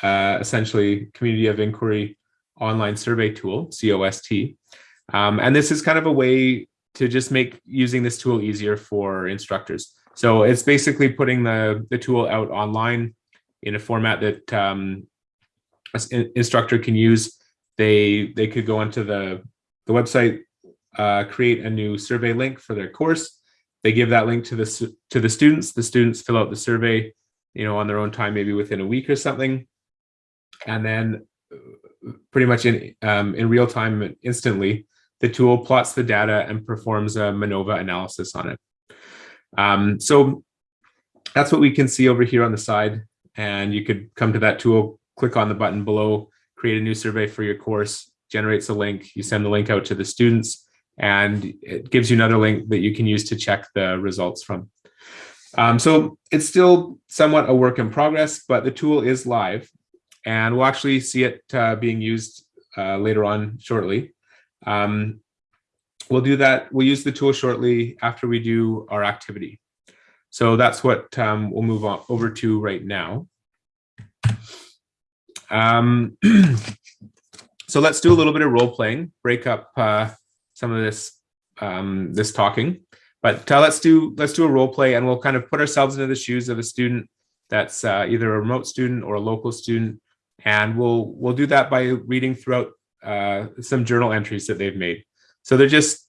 uh, essentially Community of Inquiry Online Survey Tool, COST. Um, and this is kind of a way to just make using this tool easier for instructors. So it's basically putting the, the tool out online in a format that um, an instructor can use. They, they could go onto the, the website, uh, create a new survey link for their course, they give that link to the to the students. The students fill out the survey, you know, on their own time, maybe within a week or something, and then uh, pretty much in um, in real time, instantly, the tool plots the data and performs a MANOVA analysis on it. Um, so that's what we can see over here on the side. And you could come to that tool, click on the button below, create a new survey for your course, generates a link, you send the link out to the students, and it gives you another link that you can use to check the results from. Um, so it's still somewhat a work in progress, but the tool is live and we'll actually see it uh, being used uh, later on shortly. Um, we'll do that. We'll use the tool shortly after we do our activity. So that's what um, we'll move on over to right now. Um, so let's do a little bit of role playing, break up uh, some of this um, this talking. But uh, let's do let's do a role play, and we'll kind of put ourselves into the shoes of a student that's uh, either a remote student or a local student, and we'll we'll do that by reading throughout uh, some journal entries that they've made. So they're just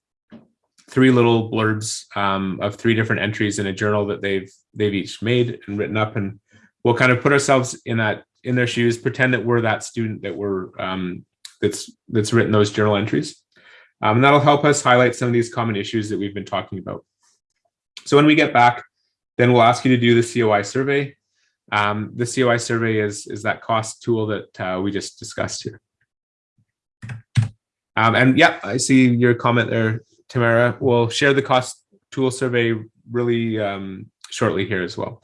three little blurbs um, of three different entries in a journal that they've they've each made and written up, and we'll kind of put ourselves in that in their shoes, pretend that we're that student that we're um, that's that's written those journal entries. Um, and that'll help us highlight some of these common issues that we've been talking about. So when we get back, then we'll ask you to do the COI survey. Um, the COI survey is, is that cost tool that uh, we just discussed here. Um, and yeah, I see your comment there, Tamara. We'll share the cost tool survey really um, shortly here as well.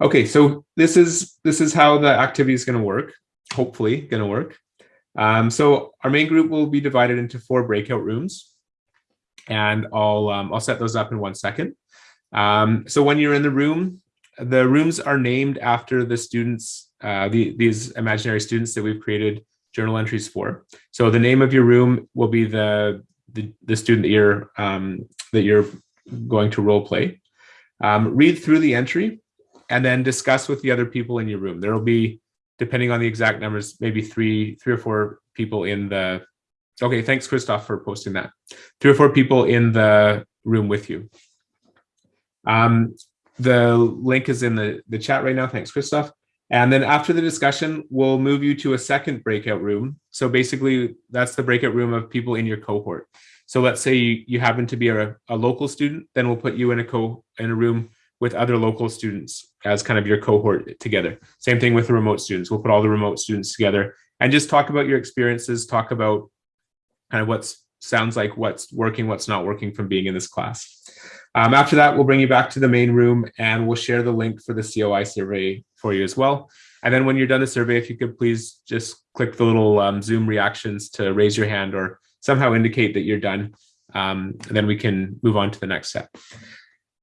Okay, so this is this is how the activity is going to work. Hopefully, going to work. Um, so our main group will be divided into four breakout rooms, and I'll um, I'll set those up in one second. Um, so when you're in the room, the rooms are named after the students, uh, the, these imaginary students that we've created journal entries for. So the name of your room will be the the, the student that you're um, that you're going to role play. Um, read through the entry and then discuss with the other people in your room. There will be depending on the exact numbers, maybe three, three or four people in the, okay, thanks Christoph for posting that. Three or four people in the room with you. Um, the link is in the, the chat right now. Thanks, Christoph. And then after the discussion, we'll move you to a second breakout room. So basically that's the breakout room of people in your cohort. So let's say you, you happen to be a, a local student, then we'll put you in a co in a room with other local students as kind of your cohort together. Same thing with the remote students. We'll put all the remote students together and just talk about your experiences, talk about kind of what sounds like what's working, what's not working from being in this class. Um, after that, we'll bring you back to the main room and we'll share the link for the COI survey for you as well. And then when you're done the survey, if you could please just click the little um, Zoom reactions to raise your hand or somehow indicate that you're done. Um, and then we can move on to the next step.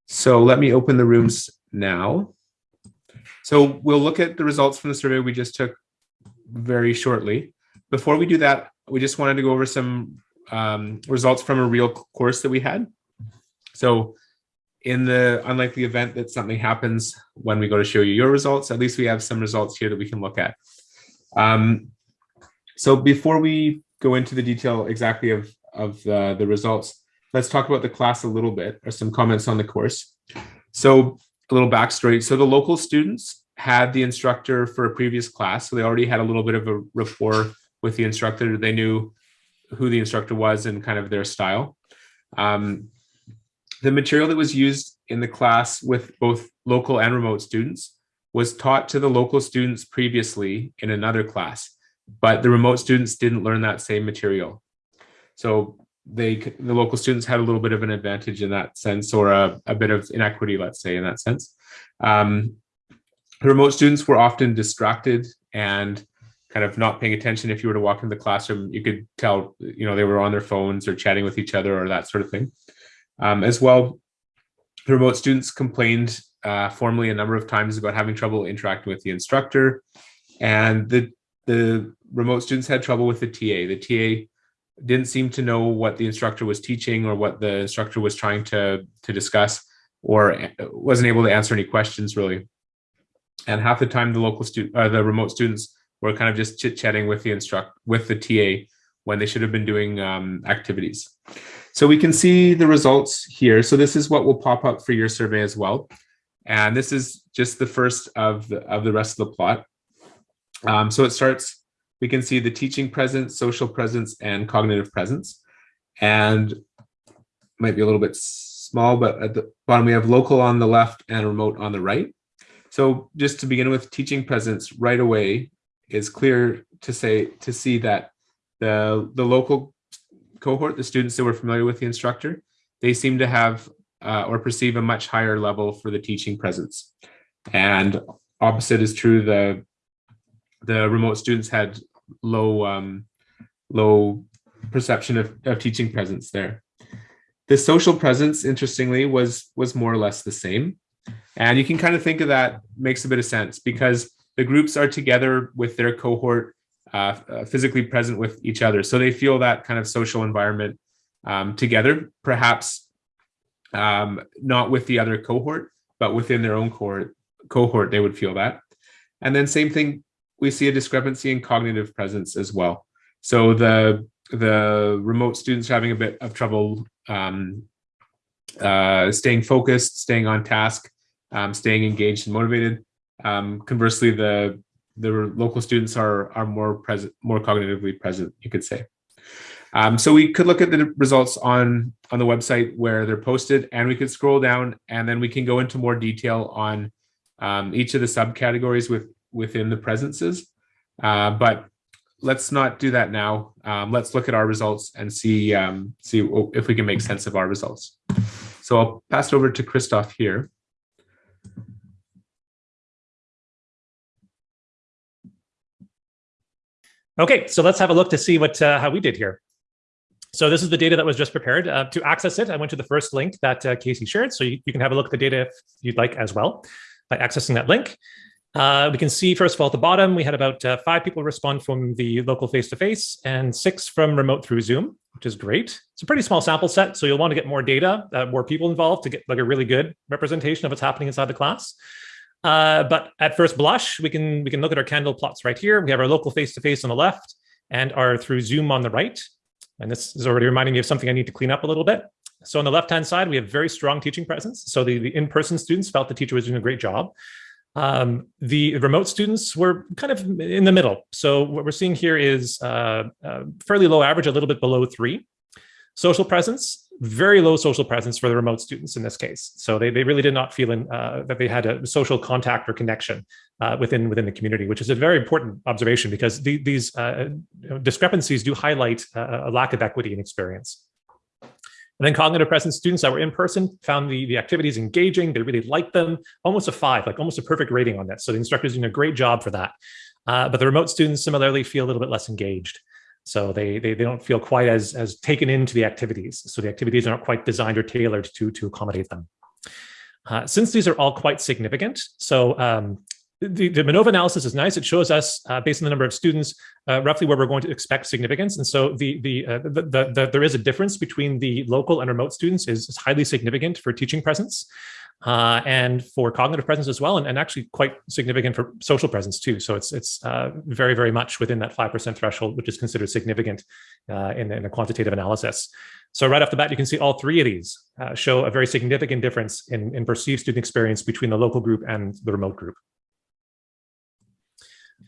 So let me open the rooms now. So we'll look at the results from the survey we just took very shortly. Before we do that, we just wanted to go over some um, results from a real course that we had. So in the unlikely event that something happens when we go to show you your results, at least we have some results here that we can look at. Um, so before we go into the detail exactly of, of the, the results, let's talk about the class a little bit or some comments on the course. So a little backstory. So the local students had the instructor for a previous class. So they already had a little bit of a rapport with the instructor. They knew who the instructor was and kind of their style. Um, the material that was used in the class with both local and remote students was taught to the local students previously in another class, but the remote students didn't learn that same material. So they the local students had a little bit of an advantage in that sense or a, a bit of inequity let's say in that sense. Um, the remote students were often distracted and kind of not paying attention. If you were to walk in the classroom you could tell you know they were on their phones or chatting with each other or that sort of thing um, as well the remote students complained uh, formally a number of times about having trouble interacting with the instructor. And the the remote students had trouble with the TA the TA didn't seem to know what the instructor was teaching or what the instructor was trying to to discuss or wasn't able to answer any questions really. And half the time the local student uh, the remote students were kind of just chit-chatting with the instruct with the ta when they should have been doing um, activities so we can see the results here so this is what will pop up for your survey as well and this is just the first of the of the rest of the plot um, so it starts we can see the teaching presence, social presence, and cognitive presence. And might be a little bit small, but at the bottom we have local on the left and remote on the right. So just to begin with teaching presence right away is clear to say to see that the the local cohort, the students that were familiar with the instructor, they seem to have uh, or perceive a much higher level for the teaching presence. And opposite is true, the, the remote students had low, um, low perception of, of teaching presence there. The social presence, interestingly, was, was more or less the same. And you can kind of think of that makes a bit of sense because the groups are together with their cohort uh, uh, physically present with each other. So they feel that kind of social environment um, together, perhaps um, not with the other cohort, but within their own cohort, cohort, they would feel that. And then same thing, we see a discrepancy in cognitive presence as well. So the the remote students are having a bit of trouble um, uh, staying focused, staying on task, um, staying engaged and motivated. Um, conversely, the the local students are are more present, more cognitively present, you could say. Um, so we could look at the results on on the website where they're posted, and we could scroll down, and then we can go into more detail on um, each of the subcategories with within the presences. Uh, but let's not do that now. Um, let's look at our results and see um, see if we can make sense of our results. So I'll pass it over to Christoph here. Okay, so let's have a look to see what uh, how we did here. So this is the data that was just prepared. Uh, to access it, I went to the first link that uh, Casey shared, so you, you, can have a look at the data if you'd like as well by accessing that link. Uh, we can see, first of all, at the bottom, we had about uh, five people respond from the local face-to-face -face and six from remote through Zoom, which is great. It's a pretty small sample set, so you'll want to get more data, uh, more people involved to get like a really good representation of what's happening inside the class. Uh, but at first blush, we can we can look at our candle plots right here. We have our local face-to-face -face on the left and our through Zoom on the right. And this is already reminding me of something I need to clean up a little bit. So on the left-hand side, we have very strong teaching presence. So the, the in-person students felt the teacher was doing a great job. Um, the remote students were kind of in the middle. So what we're seeing here is uh, uh, fairly low average, a little bit below three. Social presence, very low social presence for the remote students in this case. So they, they really did not feel in, uh, that they had a social contact or connection uh, within within the community, which is a very important observation because the, these uh, discrepancies do highlight uh, a lack of equity and experience. And then cognitive presence students that were in person found the, the activities engaging. They really liked them. Almost a five, like almost a perfect rating on that. So the instructor's doing a great job for that. Uh, but the remote students similarly feel a little bit less engaged. So they, they, they don't feel quite as, as taken into the activities. So the activities aren't quite designed or tailored to, to accommodate them. Uh, since these are all quite significant, so um, the, the MANOVA analysis is nice. It shows us, uh, based on the number of students, uh, roughly where we're going to expect significance. And so the, the, uh, the, the, the, there is a difference between the local and remote students is, is highly significant for teaching presence uh, and for cognitive presence as well, and, and, actually quite significant for social presence too. So it's it's uh, very, very much within that 5% threshold, which is considered significant uh, in, in, a quantitative analysis. So right off the bat, you can see all three of these uh, show a very significant difference in, in perceived student experience between the local group and the remote group.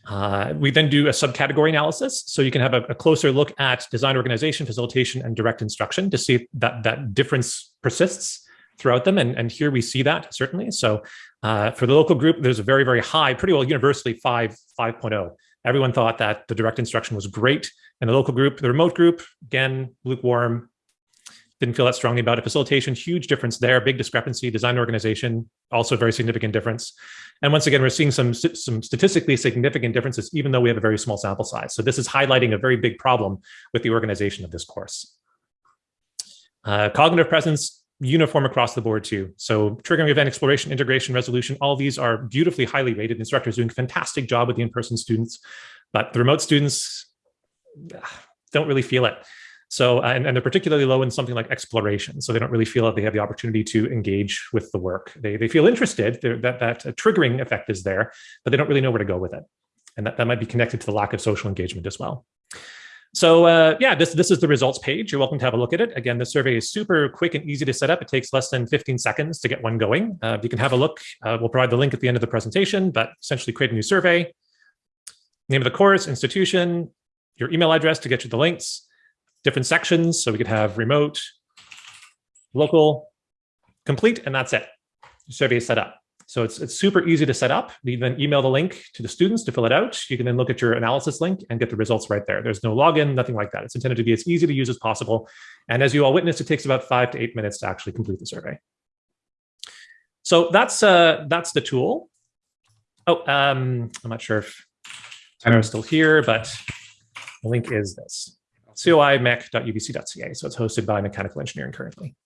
Uh, we then do a subcategory analysis. So you can have a, a, closer look at design organization, facilitation, and direct instruction to see that, that difference persists throughout them. And, and here we see that certainly. So uh, for the local group, there's a very, very high, pretty well universally 5, 5.0. Everyone thought that the direct instruction was great. And the local group, the remote group, again, lukewarm, didn't feel that strongly about it. Facilitation, huge difference there, big discrepancy. Design organization, also very significant difference. And once again, we're seeing some, some statistically significant differences, even though we have a very small sample size. So this is highlighting a very big problem with the organization of this course. Uh, cognitive presence, uniform across the board too. So triggering event exploration, integration, resolution, all these are beautifully highly rated. Instructors doing a fantastic job with the in-person students, but the remote students don't really feel it. So, uh, and, and, they're particularly low in something like exploration. So they don't really feel that they have the opportunity to engage with the work. They, they feel interested, that, that triggering effect is there, but they don't really know where to go with it. And that, that might be connected to the lack of social engagement as well. So uh, yeah, this, this is the results page. You're welcome to have a look at it. Again, the survey is super quick and easy to set up. It takes less than 15 seconds to get one going. Uh, you can have a look. Uh, we'll provide the link at the end of the presentation, but essentially create a new survey, name of the course, institution, your email address to get you the links, different sections. So we could have remote, local, complete, and that's it. Survey is set up. So it's, it's super easy to set up. You then email the link to the students to fill it out. You can then look at your analysis link and get the results right there. There's no login, nothing like that. It's intended to be as easy to use as possible. And as you all witnessed, it takes about five to eight minutes to actually complete the survey. So that's uh, that's the tool. Oh, um, I'm not sure if Tara's still here, but the link is this, coimech.ubc.ca. So it's hosted by Mechanical Engineering currently.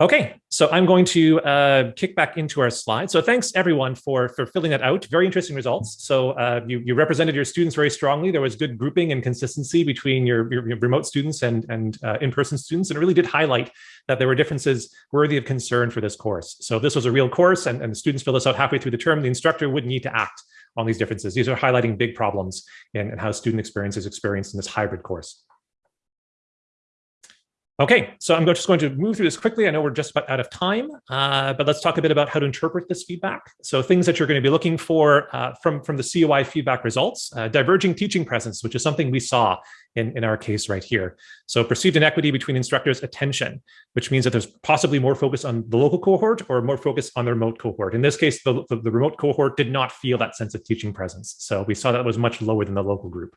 Okay, so I'm going to uh, kick back into our slide. So thanks everyone for, for filling that out. Very interesting results. So uh, you, you represented your students very strongly. There was good grouping and consistency between your, your, your remote students and, and uh, in-person students. And it really did highlight that there were differences worthy of concern for this course. So this was a real course and, and the students fill this out halfway through the term. The instructor would need to act on these differences. These are highlighting big problems in how student experience is experienced in this hybrid course. Okay, so I'm just going to move through this quickly. I know we're just about out of time, uh, but let's talk a bit about how to interpret this feedback. So things that you're going to be looking for uh, from, from the COI feedback results, uh, diverging teaching presence, which is something we saw in, in our case right here. So perceived inequity between instructors' attention, which means that there's possibly more focus on the local cohort or more focus on the remote cohort. In this case, the, the, the remote cohort did not feel that sense of teaching presence. So we saw that was much lower than the local group.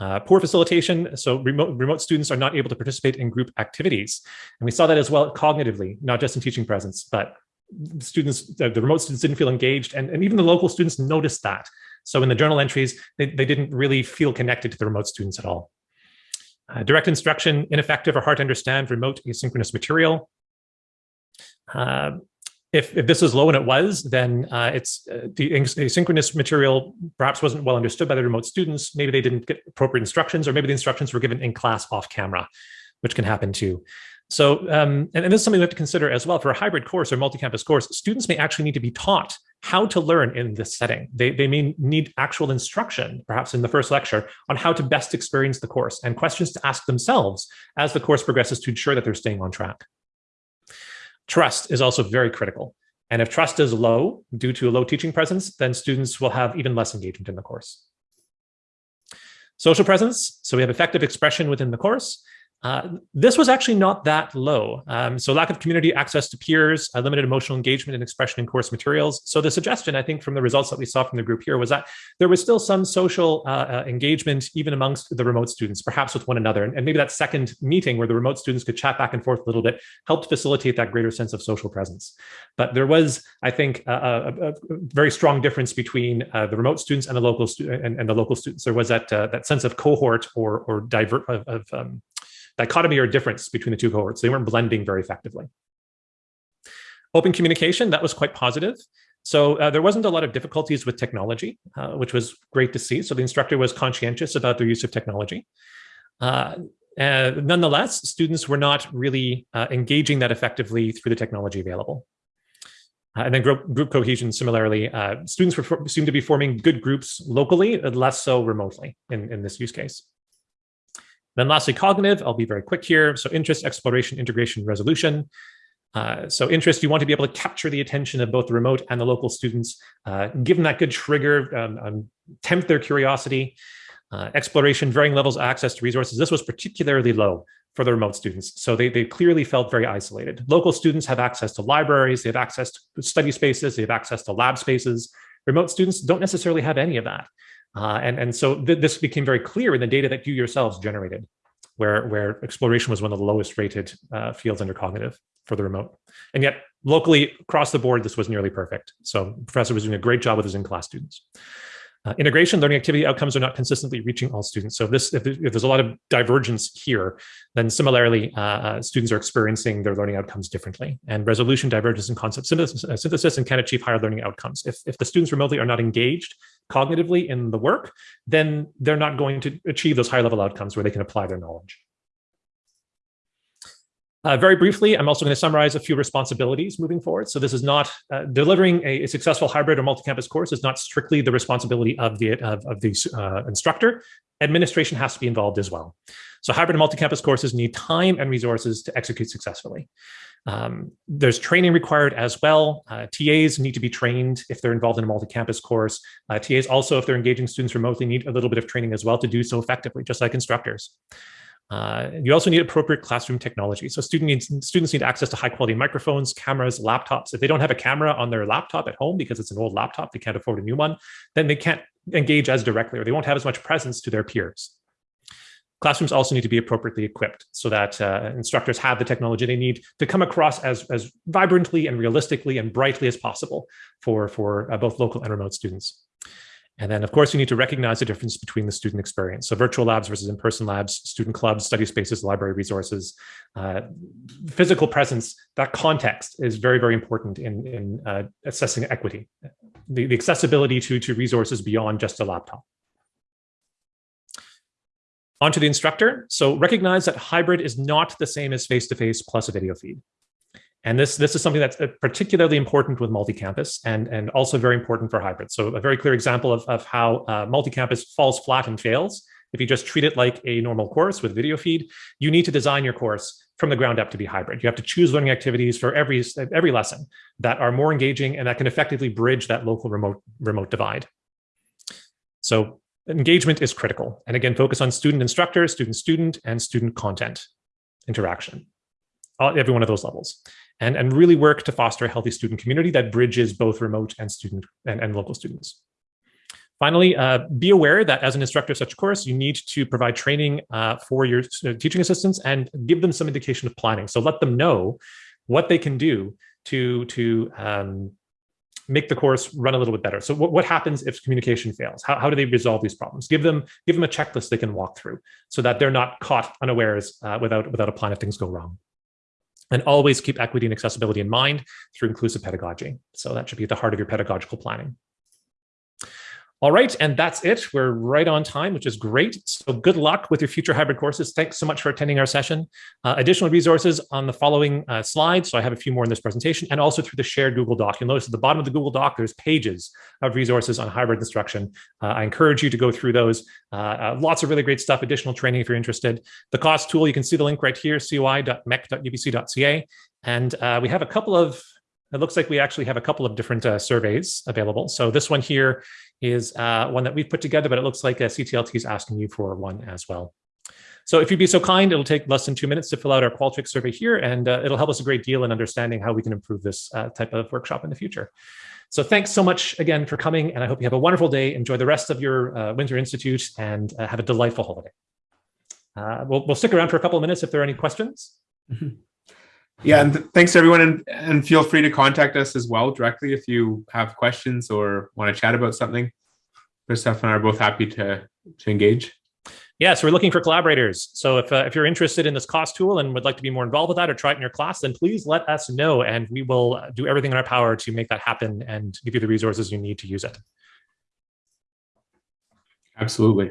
Uh, poor facilitation, so remote, remote students are not able to participate in group activities. And we saw that as well cognitively, not just in teaching presence, but students, the, the remote students didn't feel engaged and, and even the local students noticed that. So in the journal entries, they, they didn't really feel connected to the remote students at all. Uh, direct instruction, ineffective or hard to understand remote asynchronous material. Uh, if, if this is low and it was, then uh, it's uh, the asynchronous material perhaps wasn't well understood by the remote students. Maybe they didn't get appropriate instructions, or maybe the instructions were given in class off camera, which can happen too. So, um, and, and this is something we have to consider as well for a hybrid course or multi-campus course, students may actually need to be taught how to learn in this setting. They, they may need actual instruction, perhaps in the first lecture, on how to best experience the course and questions to ask themselves as the course progresses to ensure that they're staying on track. Trust is also very critical. And if trust is low due to a low teaching presence, then students will have even less engagement in the course. Social presence, so we have affective expression within the course. Uh, this was actually not that low. Um, so lack of community access to peers, uh, limited emotional engagement and expression in course materials. So the suggestion, I think, from the results that we saw from the group here was that there was still some social uh, uh engagement even amongst the remote students, perhaps with one another. And, maybe that second meeting where the remote students could chat back and forth a little bit helped facilitate that greater sense of social presence. But there was, I think, a, a, a very strong difference between uh, the remote students and the local and, and, the local students. There was that uh, that sense of cohort or or divert of, of um, dichotomy or difference between the two cohorts. They weren't blending very effectively. Open communication, that was quite positive. So uh, there wasn't a lot of difficulties with technology, uh, which was great to see. So the instructor was conscientious about their use of technology. Uh, nonetheless, students were not really uh, engaging that effectively through the technology available. Uh, and then group, group cohesion, similarly, uh, students were, seem to be forming good groups locally, less so remotely in, in this use case. Then lastly, cognitive, I'll be very quick here. So interest, exploration, integration, resolution. Uh, so interest, you want to be able to capture the attention of both the remote and the local students, uh, give them that good trigger, um, um, tempt their curiosity. Uh, exploration, varying levels of access to resources. This was particularly low for the remote students. So they, they clearly felt very isolated. Local students have access to libraries, they have access to study spaces, they have access to lab spaces. Remote students don't necessarily have any of that. Uh, and, and so th this became very clear in the data that you yourselves generated, where, where exploration was one of the lowest rated uh, fields under cognitive for the remote. And yet locally across the board, this was nearly perfect. So professor was doing a great job with his in-class students. Uh, integration, learning activity outcomes are not consistently reaching all students. So this, if, if there's a lot of divergence here, then similarly, uh, uh, students are experiencing their learning outcomes differently. And resolution, divergence, and concept synthesis, uh, synthesis and can achieve higher learning outcomes. If, if the students remotely are not engaged cognitively in the work, then they're not going to achieve those higher level outcomes where they can apply their knowledge. Uh, very briefly, I'm also going to summarize a few responsibilities moving forward. So this is not uh, delivering a, a, successful hybrid or multi-campus course is not strictly the responsibility of the of, of the uh, instructor. Administration has to be involved as well. So hybrid and multi-campus courses need time and resources to execute successfully. Um, there's training required as well. Uh, TAs need to be trained if they're involved in a multi-campus course. Uh, TAs also, if they're engaging students remotely, need a little bit of training as well to do so effectively, just like instructors. Uh, you also need appropriate classroom technology. So student needs, students need access to high quality microphones, cameras, laptops. If they don't have a camera on their laptop at home because it's an old laptop, they can't afford a new one, then they can't engage as directly or they won't have as much presence to their peers. Classrooms also need to be appropriately equipped so that uh, instructors have the technology they need to come across as, as vibrantly and realistically and brightly as possible for, for uh, both local and remote students. And then, of course, you need to recognize the difference between the student experience. So virtual labs versus in-person labs, student clubs, study spaces, library resources, uh, physical presence, that context is very, very important in, in uh, assessing equity, the, the accessibility to, to resources beyond just a laptop. On to the instructor. So recognize that hybrid is not the same as face-to-face -face plus a video feed. And this, this is something that's particularly important with multi-campus and, and also very important for hybrid. So a very clear example of, of how uh, multi-campus falls flat and fails. If you just treat it like a normal course with video feed, you need to design your course from the ground up to be hybrid. You have to choose learning activities for every, every lesson that are more engaging and that can effectively bridge that local remote, remote divide. So engagement is critical. And again, focus on student instructor, student student, and student content interaction, every one of those levels and, and really work to foster a healthy student community that bridges both remote and student and, and local students. Finally, uh, be aware that as an instructor of such a course, you need to provide training uh, for your uh, teaching assistants and give them some indication of planning. So let them know what they can do to, to um, make the course run a little bit better. So what, what happens if communication fails? How, how do they resolve these problems? Give them, give them a checklist they can walk through so that they're not caught unawares uh, without, without a plan if things go wrong and always keep equity and accessibility in mind through inclusive pedagogy. So that should be at the heart of your pedagogical planning. All right, and that's it. We're right on time, which is great. So good luck with your future hybrid courses. Thanks so much for attending our session. Uh, additional resources on the following uh, slides. So I have a few more in this presentation and also through the shared Google Doc. You'll notice at the bottom of the Google Doc, there's pages of resources on hybrid instruction. Uh, I encourage you to go through those. Uh, uh, lots of really great stuff, additional training if you're interested. The cost tool, you can see the link right here, coi.mech.ubc.ca. And uh, we have a couple of it looks like we actually have a couple of different uh, surveys available. So this one here is uh, one that we've put together, but it looks like a CTLT is asking you for one as well. So if you'd be so kind, it'll take less than two minutes to fill out our Qualtrics survey here, and uh, it'll help us a great deal in understanding how we can improve this uh, type of workshop in the future. So thanks so much again for coming, and I hope you have a wonderful day. Enjoy the rest of your uh, Winter Institute and uh, have a delightful holiday. we'll, we'll stick around for a couple of minutes if there are any questions. Mm -hmm. Yeah, and th thanks everyone, and, and feel free to contact us as well directly if you have questions or want to chat about something. Christoph and I are both happy to, to engage. Yeah, so we're looking for collaborators. So if, uh, if you're interested in this cost tool and would like to be more involved with that or try it in your class, then please let us know and we will do everything in our power to make that happen and give you the resources you need to use it. Absolutely.